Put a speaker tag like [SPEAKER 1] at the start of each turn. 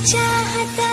[SPEAKER 1] चाहता